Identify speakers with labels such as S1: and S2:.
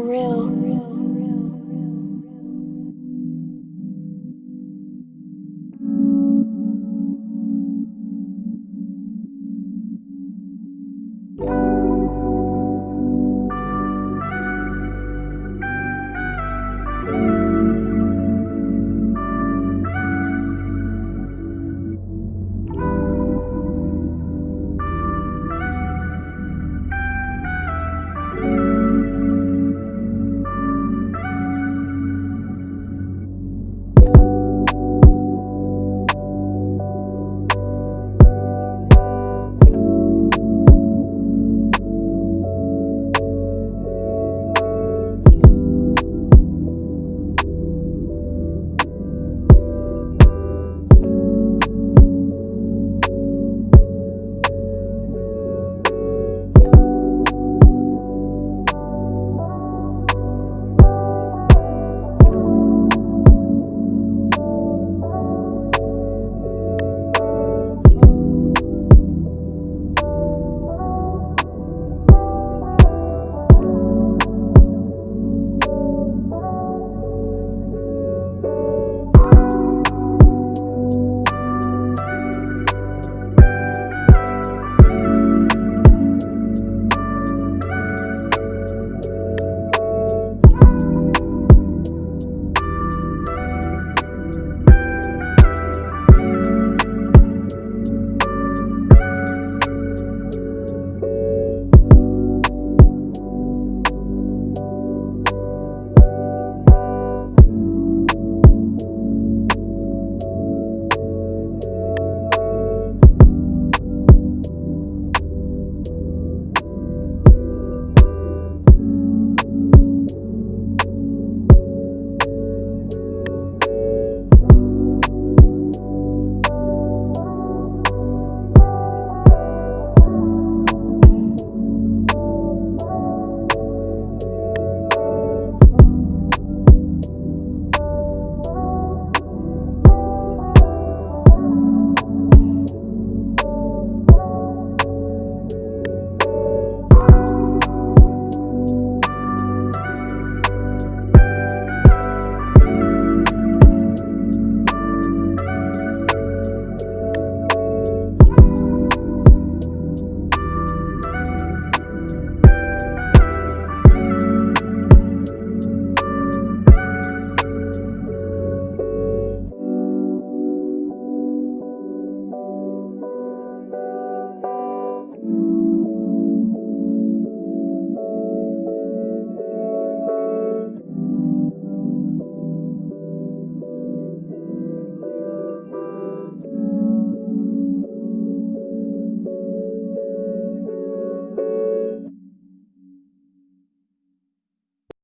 S1: real